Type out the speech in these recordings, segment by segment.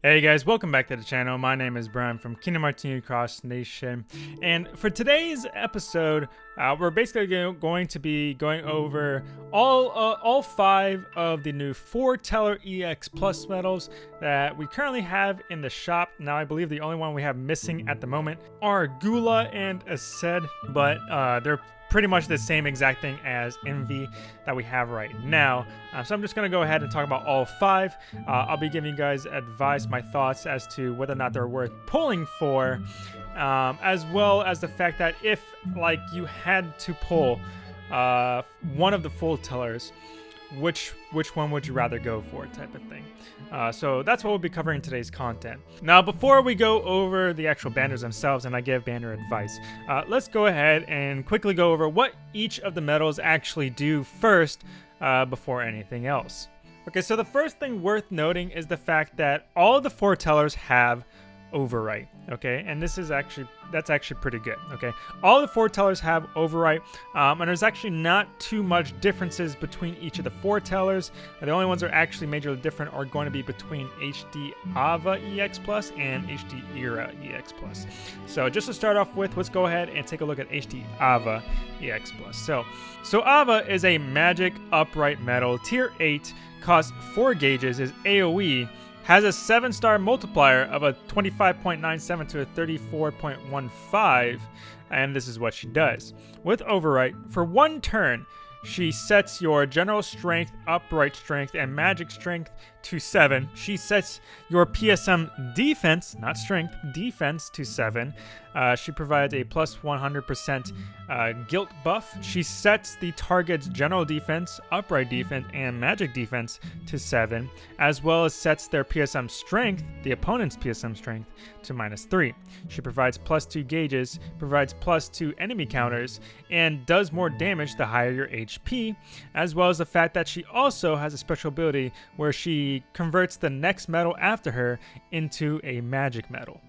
Hey guys, welcome back to the channel. My name is Brian from Kingdom Hearts Cross Nation. And for today's episode, uh, we're basically going to be going over all uh, all five of the new Foreteller EX Plus medals that we currently have in the shop. Now, I believe the only one we have missing at the moment are Gula and Aced, but uh, they're pretty much the same exact thing as Envy that we have right now. Um, so I'm just going to go ahead and talk about all five. Uh, I'll be giving you guys advice, my thoughts as to whether or not they're worth pulling for, um, as well as the fact that if like you had to pull uh, one of the Foretellers, which which one would you rather go for type of thing. Uh, so that's what we'll be covering in today's content. Now, before we go over the actual banners themselves and I give banner advice, uh, let's go ahead and quickly go over what each of the medals actually do first uh, before anything else. Okay, so the first thing worth noting is the fact that all the foretellers have overwrite okay? And this is actually that's actually pretty good okay? All the foretellers have overwrite um, and there's actually not too much differences between each of the foretellers. The only ones that are actually majorly different are going to be between hd ava ex plus and hd era ex plus. So just to start off with let's go ahead and take a look at hd ava ex plus. So so ava is a magic upright medal, tier 8 costs 4 gauges is aoe has a 7 star multiplier of a 25.97 to a 34.15, and this is what she does. With Overwrite, for one turn, she sets your general strength, upright strength, and magic strength to 7. She sets your PSM defense, not strength, defense to 7. Uh, she provides a plus 100% uh, guilt buff. She sets the target's general defense, upright defense, and magic defense to 7, as well as sets their PSM strength, the opponent's PSM strength, to minus 3. She provides plus 2 gauges, provides plus 2 enemy counters, and does more damage the higher your HP, as well as the fact that she also has a special ability where she converts the next medal after her into a magic medal.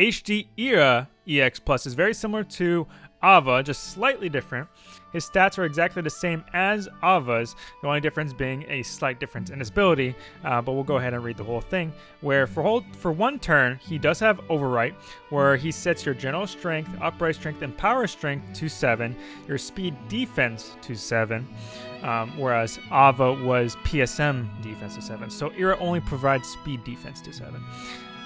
HD Era EX Plus is very similar to Ava, just slightly different. His stats are exactly the same as Ava's, the only difference being a slight difference in his ability, uh, but we'll go ahead and read the whole thing, where for, whole, for one turn, he does have Overwrite, where he sets your general strength, upright strength, and power strength to 7, your speed defense to 7, um, whereas Ava was PSM defense to 7, so Era only provides speed defense to 7.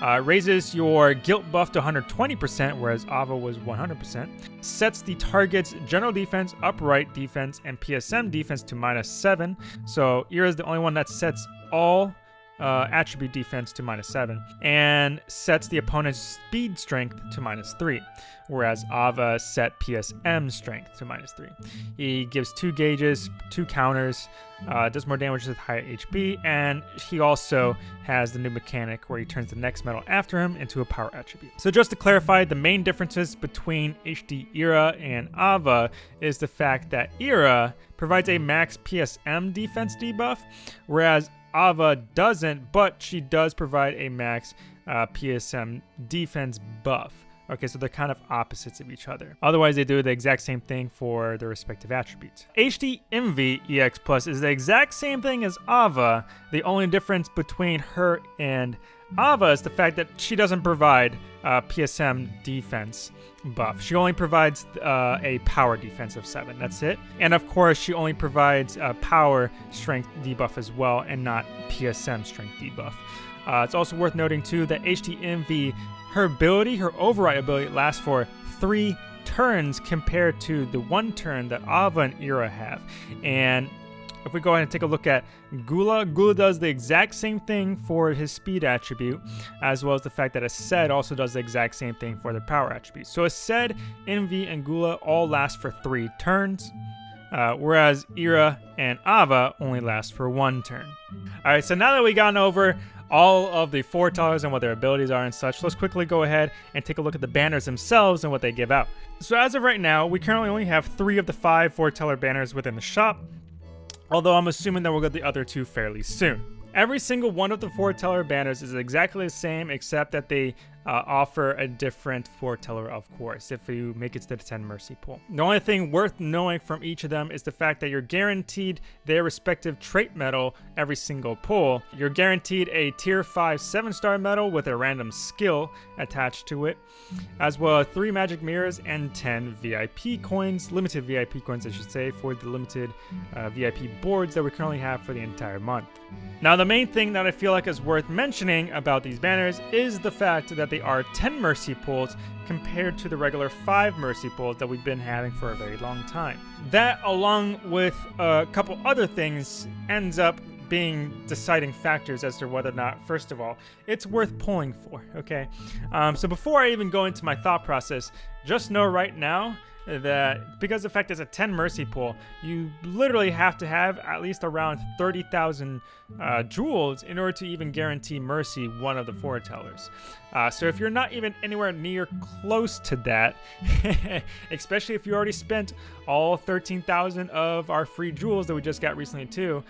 Uh, raises your guilt buff to 120%, whereas Ava was 100%. Sets the target's general defense, upright defense, and PSM defense to minus 7. So Era is the only one that sets all uh, attribute defense to minus 7, and sets the opponent's speed strength to minus 3, whereas Ava set PSM strength to minus 3. He gives 2 gauges, 2 counters, uh, does more damage with higher HP, and he also has the new mechanic where he turns the next medal after him into a power attribute. So just to clarify, the main differences between HD Era and Ava is the fact that Era provides a max PSM defense debuff, whereas Ava doesn't, but she does provide a max uh, PSM defense buff. Okay, so they're kind of opposites of each other. Otherwise, they do the exact same thing for their respective attributes. HD Envy EX Plus is the exact same thing as Ava. The only difference between her and Ava is the fact that she doesn't provide uh, PSM defense buff. She only provides uh, a power defense of 7. That's it. And of course, she only provides a power strength debuff as well and not PSM strength debuff. Uh, it's also worth noting too that Envy her ability, her override ability, lasts for three turns compared to the one turn that Ava and Ira have. And if we go ahead and take a look at Gula, Gula does the exact same thing for his speed attribute, as well as the fact that Aced also does the exact same thing for their power attribute. So Aced, Envy, and Gula all last for three turns, uh, whereas Ira and Ava only last for one turn. Alright, so now that we've gone over all of the foretellers and what their abilities are and such, let's quickly go ahead and take a look at the banners themselves and what they give out. So as of right now, we currently only have three of the five foreteller banners within the shop, although I'm assuming that we'll get the other two fairly soon. Every single one of the foreteller banners is exactly the same except that they uh, offer a different foreteller, of course, if you make it to the 10 Mercy pool. The only thing worth knowing from each of them is the fact that you're guaranteed their respective trait medal every single pull. You're guaranteed a tier 5 7 star medal with a random skill attached to it, as well as 3 magic mirrors and 10 VIP coins, limited VIP coins, I should say, for the limited uh, VIP boards that we currently have for the entire month. Now, the main thing that I feel like is worth mentioning about these banners is the fact that they are 10 Mercy pools compared to the regular 5 Mercy pools that we've been having for a very long time. That, along with a couple other things, ends up being deciding factors as to whether or not, first of all, it's worth pulling for, okay? Um, so before I even go into my thought process, just know right now that because the fact it's a 10 mercy pool, you literally have to have at least around 30,000 uh, jewels in order to even guarantee mercy one of the foretellers. Uh, so if you're not even anywhere near close to that, especially if you already spent all 13,000 of our free jewels that we just got recently too,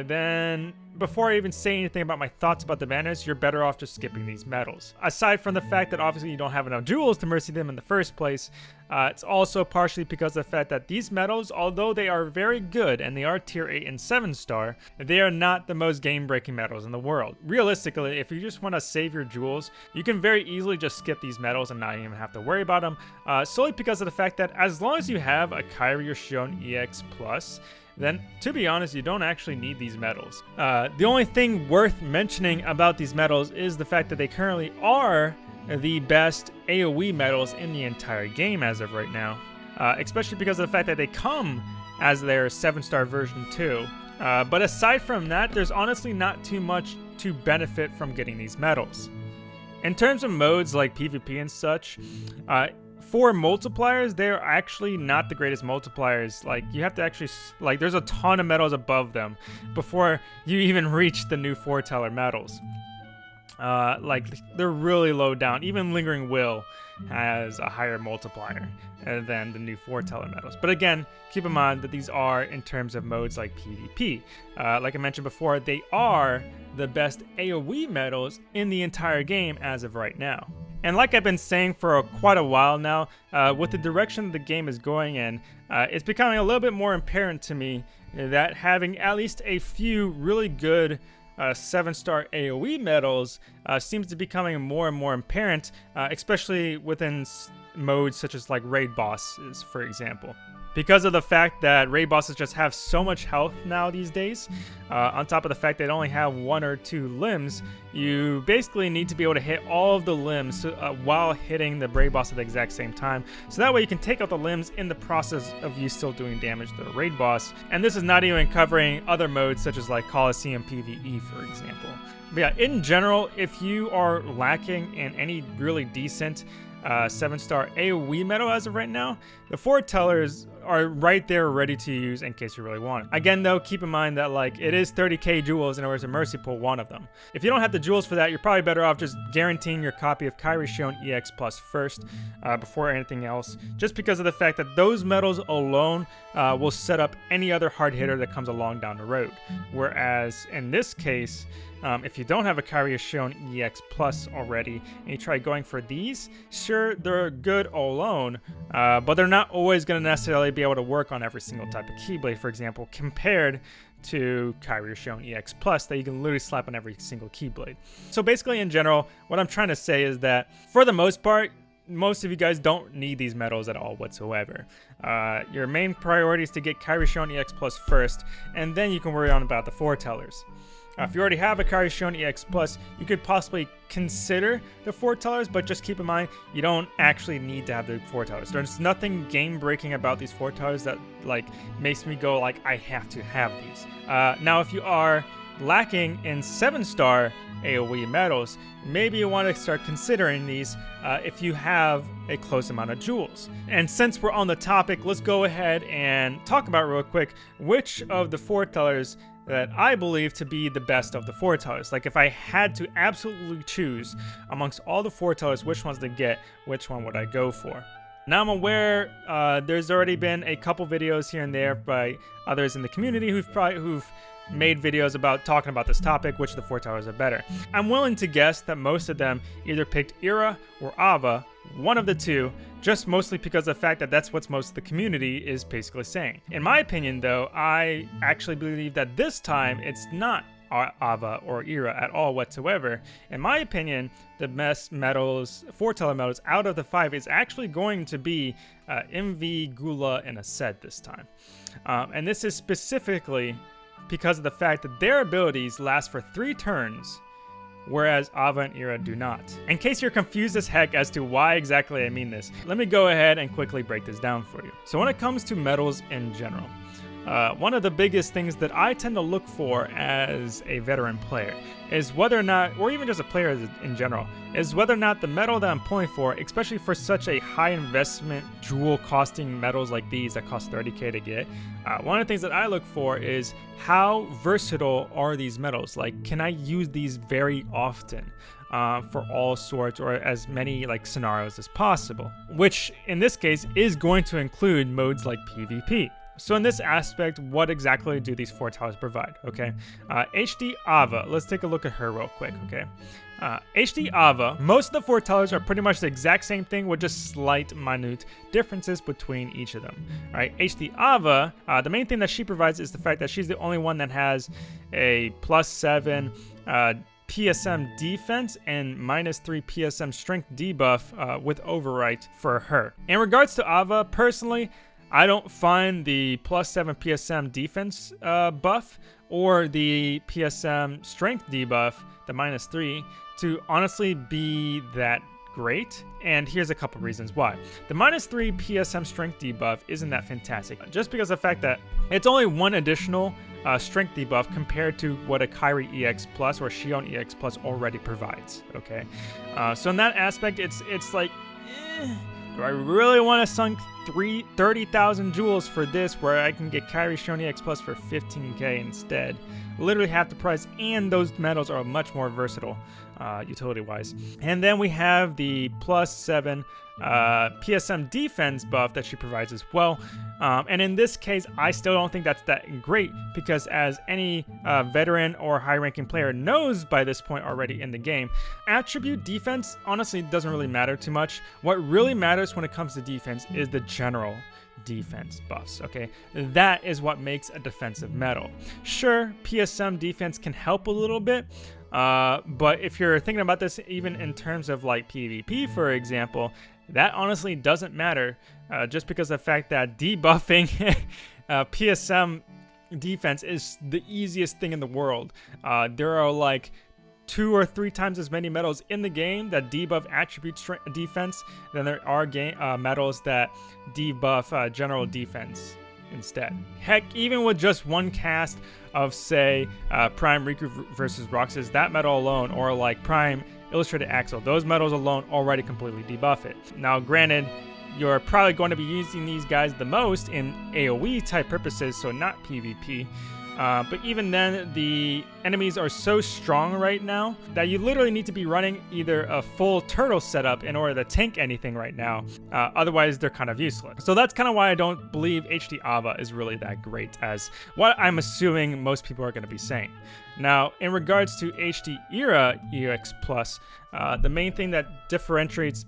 then, before I even say anything about my thoughts about the banners, you're better off just skipping these medals. Aside from the fact that obviously you don't have enough jewels to mercy them in the first place, uh, it's also partially because of the fact that these medals, although they are very good and they are tier 8 and 7 star, they are not the most game-breaking medals in the world. Realistically, if you just want to save your jewels, you can very easily just skip these medals and not even have to worry about them, uh, solely because of the fact that as long as you have a Kairi or Xion EX+, then to be honest, you don't actually need these medals. Uh, the only thing worth mentioning about these medals is the fact that they currently are the best AoE medals in the entire game as of right now, uh, especially because of the fact that they come as their 7-star version too. Uh, but aside from that, there's honestly not too much to benefit from getting these medals. In terms of modes like PvP and such, uh, for multipliers, they're actually not the greatest multipliers. Like, you have to actually, like, there's a ton of medals above them before you even reach the new foreteller medals. Uh, like, they're really low down. Even Lingering Will has a higher multiplier than the new foreteller medals. But again, keep in mind that these are in terms of modes like PvP. Uh, like I mentioned before, they are the best AoE medals in the entire game as of right now. And like I've been saying for a, quite a while now, uh, with the direction the game is going in, uh, it's becoming a little bit more apparent to me that having at least a few really good uh, seven star AoE medals uh, seems to be becoming more and more apparent, uh, especially within modes such as like raid bosses, for example because of the fact that raid bosses just have so much health now these days, uh, on top of the fact they only have one or two limbs, you basically need to be able to hit all of the limbs uh, while hitting the raid boss at the exact same time. So that way you can take out the limbs in the process of you still doing damage to the raid boss. And this is not even covering other modes such as like Coliseum PvE, for example. But yeah, in general, if you are lacking in any really decent uh, 7-star AoE medal as of right now, the foretellers are right there ready to use in case you really want it. Again though, keep in mind that like it is 30k jewels in order to mercy pull one of them. If you don't have the jewels for that, you're probably better off just guaranteeing your copy of Kairi Xion EX Plus first uh, before anything else, just because of the fact that those medals alone uh, will set up any other hard hitter that comes along down the road. Whereas in this case, um, if you don't have a Kairi Xion EX Plus already, and you try going for these, sure, they're good alone, uh, but they're not always going to necessarily be able to work on every single type of Keyblade, for example, compared to Kairi Xion EX Plus that you can literally slap on every single Keyblade. So basically, in general, what I'm trying to say is that, for the most part, most of you guys don't need these medals at all whatsoever. Uh, your main priority is to get Kairi Xion EX Plus first, and then you can worry on about the foretellers. Uh, if you already have a Xion EX Plus, you could possibly consider the foretellers, but just keep in mind, you don't actually need to have the foretellers. There's nothing game-breaking about these foretellers that like makes me go like, I have to have these. Uh, now, if you are lacking in 7-star AoE medals, maybe you want to start considering these uh, if you have a close amount of jewels. And since we're on the topic, let's go ahead and talk about real quick which of the foretellers that I believe to be the best of the foretellers. Like if I had to absolutely choose amongst all the foretellers which ones to get, which one would I go for? Now I'm aware uh, there's already been a couple videos here and there by others in the community who've probably who've made videos about talking about this topic, which the foretellers are better. I'm willing to guess that most of them either picked Ira or Ava, one of the two, just mostly because of the fact that that's what most of the community is basically saying. In my opinion, though, I actually believe that this time it's not Ava or Ira at all whatsoever. In my opinion, the best medals, foreteller medals out of the five is actually going to be uh, Envy, Gula, and Aced this time. Um, and this is specifically because of the fact that their abilities last for three turns, whereas Ava and Ira do not. In case you're confused as heck as to why exactly I mean this, let me go ahead and quickly break this down for you. So when it comes to medals in general, uh, one of the biggest things that I tend to look for as a veteran player is whether or not, or even just a player in general, is whether or not the medal that I'm pulling for, especially for such a high investment jewel costing medals like these that cost 30k to get, uh, one of the things that I look for is how versatile are these medals? Like, can I use these very often? Uh, for all sorts or as many like scenarios as possible, which in this case is going to include modes like PvP. So in this aspect, what exactly do these foretellers provide? Okay, uh, HD Ava. Let's take a look at her real quick. Okay, uh, HD Ava. Most of the foretellers are pretty much the exact same thing with just slight, minute differences between each of them. Right? HD Ava. Uh, the main thing that she provides is the fact that she's the only one that has a plus seven. Uh, PSM defense and minus 3 PSM strength debuff uh, with overwrite for her. In regards to Ava, personally, I don't find the plus 7 PSM defense uh, buff or the PSM strength debuff, the minus 3, to honestly be that great. And here's a couple reasons why. The minus 3 PSM strength debuff isn't that fantastic, just because of the fact that it's only one additional uh, strength debuff compared to what a Kairi EX Plus or Xion EX Plus already provides. Okay, uh, so in that aspect, it's it's like, eh, do I really want to sunk three, 30,000 jewels for this where I can get Kairi Xion X Plus for 15k instead. Literally half the price, and those medals are much more versatile uh, utility-wise. And then we have the plus 7 uh, PSM defense buff that she provides as well. Um, and in this case, I still don't think that's that great because as any uh, veteran or high-ranking player knows by this point already in the game, attribute defense honestly doesn't really matter too much. What really matters when it comes to defense is the general defense buffs, okay? That is what makes a defensive medal. Sure, PSM defense can help a little bit, uh, but if you're thinking about this even in terms of like PvP, for example, that honestly doesn't matter uh, just because the fact that debuffing uh, PSM defense is the easiest thing in the world. Uh, there are like two or three times as many medals in the game that debuff attribute defense than there are game uh, medals that debuff uh, general defense instead. Heck, even with just one cast of, say, uh, Prime Riku versus Roxas, that medal alone, or like Prime Illustrated Axel, those medals alone already completely debuff it. Now, granted, you're probably going to be using these guys the most in AoE type purposes, so not PvP. Uh, but even then, the enemies are so strong right now that you literally need to be running either a full turtle setup in order to tank anything right now. Uh, otherwise, they're kind of useless. So that's kind of why I don't believe HD Ava is really that great as what I'm assuming most people are going to be saying. Now, in regards to HD Era EX Plus, uh, the main thing that differentiates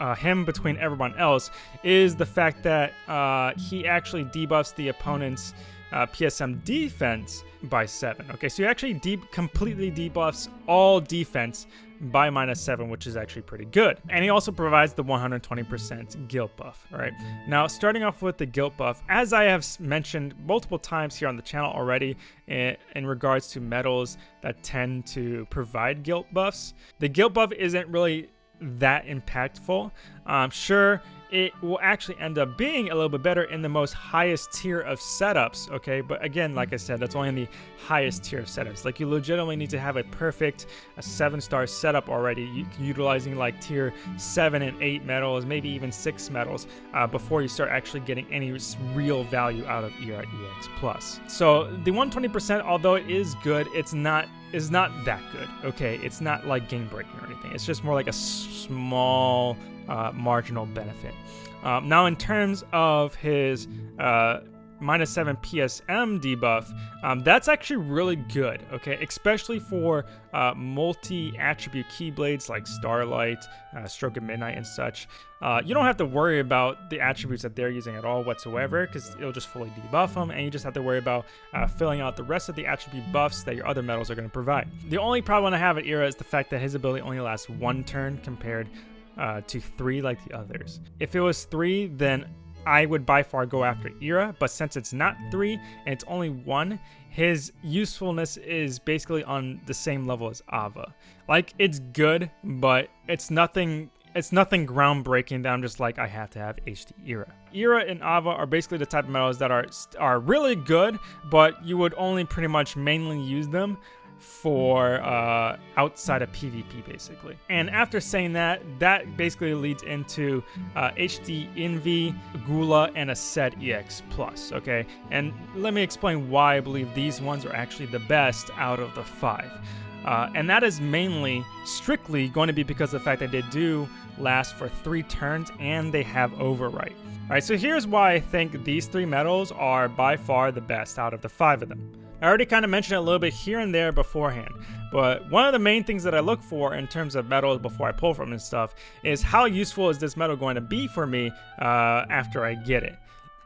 uh, him between everyone else is the fact that uh, he actually debuffs the opponent's uh, PSM defense by 7. Okay, so he actually deep completely debuffs all defense by minus 7, which is actually pretty good. And he also provides the 120% guilt buff, all right? Now, starting off with the guilt buff, as I have mentioned multiple times here on the channel already in, in regards to medals that tend to provide guilt buffs, the guilt buff isn't really that impactful. Um, sure, it will actually end up being a little bit better in the most highest tier of setups, okay? But again, like I said, that's only in the highest tier of setups. Like you legitimately need to have a perfect a seven star setup already, utilizing like tier seven and eight medals, maybe even six medals, uh, before you start actually getting any real value out of Era EX Plus. So the 120%, although it is good, it's not is not that good. Okay, it's not like game breaking or anything. It's just more like a small uh, marginal benefit. Um, now, in terms of his uh, minus 7 PSM debuff, um, that's actually really good, okay? Especially for uh, multi-attribute Keyblades like Starlight, uh, Stroke of Midnight, and such. Uh, you don't have to worry about the attributes that they're using at all whatsoever because it'll just fully debuff them and you just have to worry about uh, filling out the rest of the attribute buffs that your other medals are going to provide. The only problem I have at Era is the fact that his ability only lasts one turn compared uh, to three like the others. If it was three, then I would by far go after Era, but since it's not three and it's only one, his usefulness is basically on the same level as Ava. Like it's good, but it's nothing it's nothing groundbreaking that I'm just like I have to have HD Era. Era and Ava are basically the type of medals that are are really good, but you would only pretty much mainly use them for uh, outside of PvP, basically. And after saying that, that basically leads into uh, HD Envy, Gula, and Aced EX Plus, okay? And let me explain why I believe these ones are actually the best out of the five. Uh, and that is mainly, strictly going to be because of the fact that they do last for three turns and they have overwrite. Alright, so here's why I think these three medals are by far the best out of the five of them. I already kind of mentioned it a little bit here and there beforehand, but one of the main things that I look for in terms of medals before I pull from and stuff is how useful is this medal going to be for me uh, after I get it.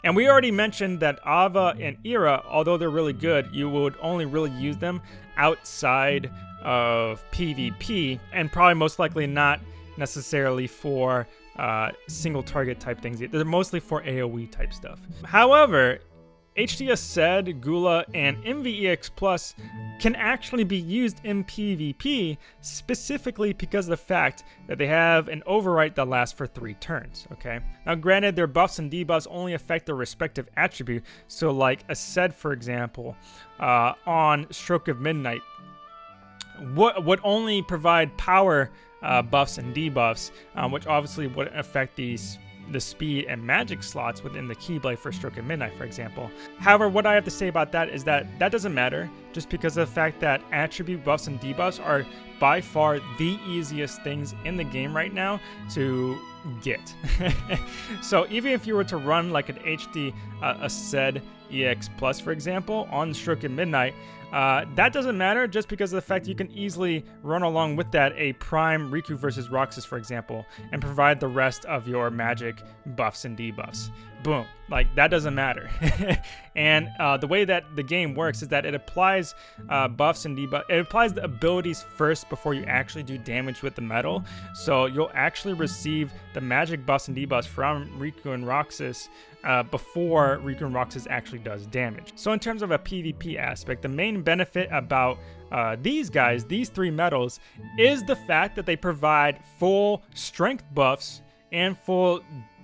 And we already mentioned that Ava and Era, although they're really good, you would only really use them outside of PvP, and probably most likely not necessarily for uh, single target type things. They're mostly for AoE type stuff. However, HD Aced Gula and Envy EX Plus can actually be used in PvP specifically because of the fact that they have an overwrite that lasts for three turns, okay? Now granted, their buffs and debuffs only affect their respective attribute, so like Aced, for example, uh, on Stroke of Midnight, would, would only provide power uh, buffs and debuffs, um, which obviously wouldn't affect these the speed and magic slots within the Keyblade for Stroke of Midnight, for example. However, what I have to say about that is that that doesn't matter, just because of the fact that attribute buffs and debuffs are by far the easiest things in the game right now to get. so even if you were to run like an HD uh, Aced EX Plus, for example, on Stroke of Midnight, uh, that doesn't matter just because of the fact you can easily run along with that a Prime Riku versus Roxas, for example, and provide the rest of your magic buffs and debuffs. Boom. Like, that doesn't matter. and uh, the way that the game works is that it applies uh, buffs and debuffs. It applies the abilities first before you actually do damage with the medal. So you'll actually receive the magic buffs and debuffs from Riku and Roxas uh, before Riku and Roxas actually does damage. So in terms of a PvP aspect, the main benefit about uh, these guys, these three medals, is the fact that they provide full strength buffs and full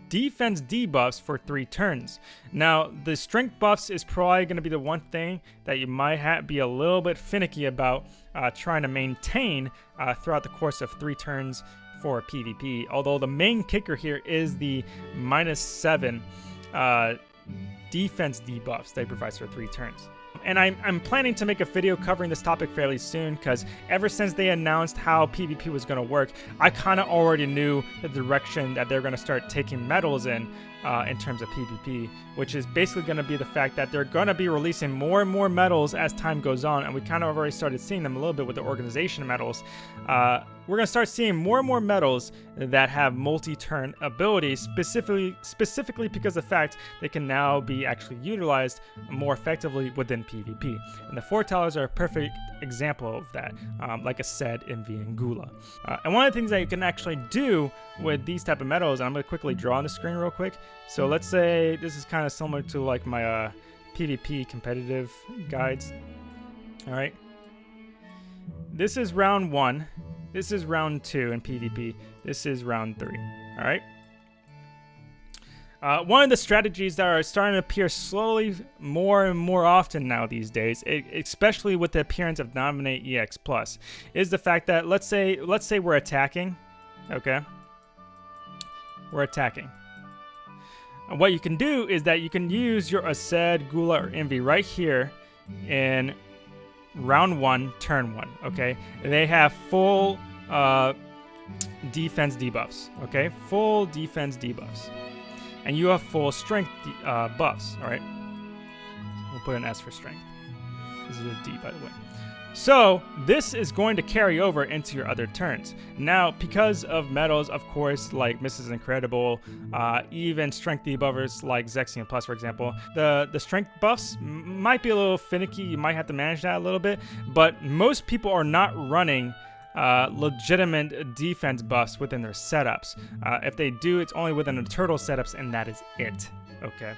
defense debuffs for three turns. Now, the strength buffs is probably going to be the one thing that you might be a little bit finicky about uh, trying to maintain uh, throughout the course of three turns for PvP. Although the main kicker here is the minus seven uh, defense debuffs that it provides for three turns. And I'm, I'm planning to make a video covering this topic fairly soon because ever since they announced how PvP was going to work, I kind of already knew the direction that they're going to start taking medals in uh, in terms of PvP, which is basically going to be the fact that they're going to be releasing more and more medals as time goes on, and we kind of already started seeing them a little bit with the organization medals. Uh, we're going to start seeing more and more medals that have multi-turn abilities, specifically specifically because of the fact they can now be actually utilized more effectively within PvP. And the foretellers are a perfect example of that, um, like I said in Gula. Uh, and one of the things that you can actually do with these type of medals, and I'm going to quickly draw on the screen real quick. So let's say this is kind of similar to like my uh, PvP competitive guides. All right. This is round one. This is round two in PvP. This is round three. All right. Uh, one of the strategies that are starting to appear slowly more and more often now these days, especially with the appearance of Dominate EX Plus, is the fact that let's say let's say we're attacking, okay? We're attacking. And what you can do is that you can use your Aced, Gula, or Envy right here in round one, turn one, okay? They have full uh, defense debuffs, okay? Full defense debuffs and you have full strength uh, buffs, all right? We'll put an S for strength. This is a D, by the way. So this is going to carry over into your other turns. Now, because of medals, of course, like Mrs. Incredible, uh, even strength debuffers like Zexion Plus, for example, the, the strength buffs might be a little finicky. You might have to manage that a little bit, but most people are not running uh, legitimate defense buffs within their setups. Uh, if they do, it's only within the turtle setups, and that is it. Okay.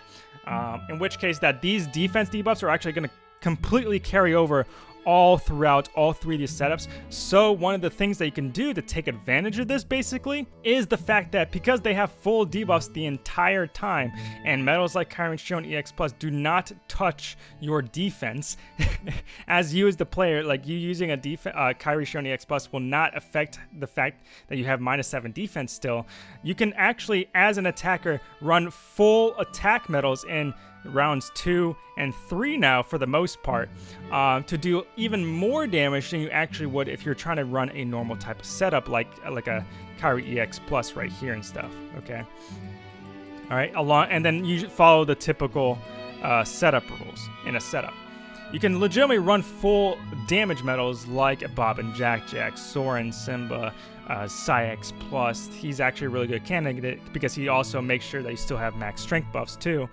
Um, in which case, that these defense debuffs are actually going to completely carry over all throughout all three of these setups. So one of the things that you can do to take advantage of this basically is the fact that because they have full debuffs the entire time and medals like Kairi Xion EX Plus do not touch your defense as you as the player, like you using a def uh, Kairi Xion EX Plus will not affect the fact that you have minus 7 defense still. You can actually, as an attacker, run full attack medals in rounds two and three now for the most part uh, to do even more damage than you actually would if you're trying to run a normal type of setup like like a Kairi EX Plus right here and stuff. Okay. All right, along and then you follow the typical uh, setup rules in a setup. You can legitimately run full damage medals like Bob and Jack Jack, Soren, Simba, uh, Saïx Plus. He's actually a really good candidate because he also makes sure that you still have max strength buffs too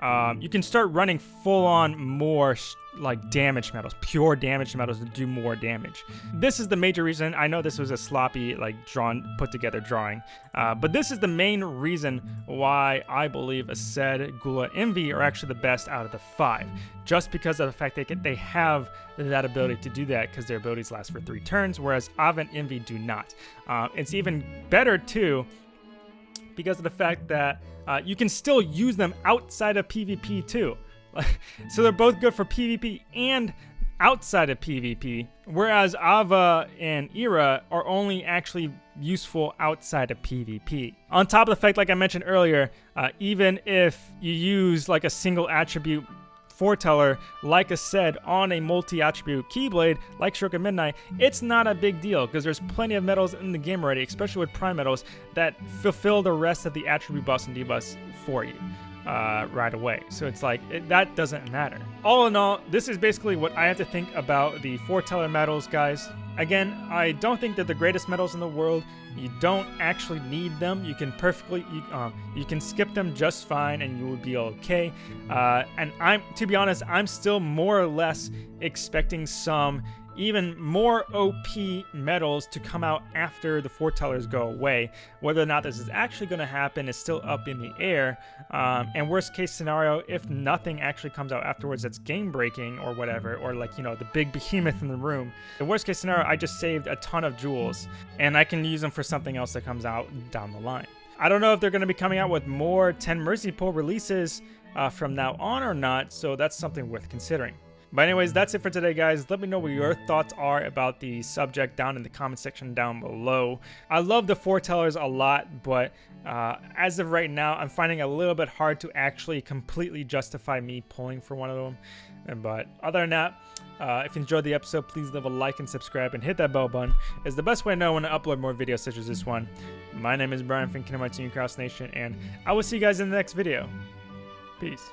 um, you can start running full on more like damage medals, pure damage medals to do more damage. This is the major reason. I know this was a sloppy, like drawn, put together drawing, uh, but this is the main reason why I believe Aced, Gula, Envy are actually the best out of the five. Just because of the fact they can, they have that ability to do that because their abilities last for three turns, whereas Ava and Envy do not. Uh, it's even better too because of the fact that uh, you can still use them outside of PvP too. so they're both good for PvP and outside of PvP, whereas Ava and Era are only actually useful outside of PvP. On top of the fact, like I mentioned earlier, uh, even if you use like a single attribute foreteller, like I said, on a multi-attribute Keyblade, like Stroke of Midnight, it's not a big deal because there's plenty of medals in the game already, especially with prime medals, that fulfill the rest of the attribute buffs and debuffs for you. Uh, right away. So it's like, it, that doesn't matter. All in all, this is basically what I have to think about the foreteller medals, guys. Again, I don't think they're the greatest medals in the world. You don't actually need them. You can perfectly, you, um, you can skip them just fine and you will be okay. Uh, and I'm, to be honest, I'm still more or less expecting some even more OP medals to come out after the foretellers go away. Whether or not this is actually going to happen is still up in the air. Um, and worst case scenario, if nothing actually comes out afterwards that's game breaking or whatever, or like, you know, the big behemoth in the room, the worst case scenario, I just saved a ton of jewels and I can use them for something else that comes out down the line. I don't know if they're going to be coming out with more 10 Mercy Pull releases uh, from now on or not, so that's something worth considering. But anyways, that's it for today, guys. Let me know what your thoughts are about the subject down in the comment section down below. I love the foretellers a lot, but uh, as of right now, I'm finding it a little bit hard to actually completely justify me pulling for one of them. But other than that, uh, if you enjoyed the episode, please leave a like and subscribe and hit that bell button. It's the best way to know when I upload more videos such as this one. My name is Brian from Kingdom Hearts Cross Nation, and I will see you guys in the next video. Peace.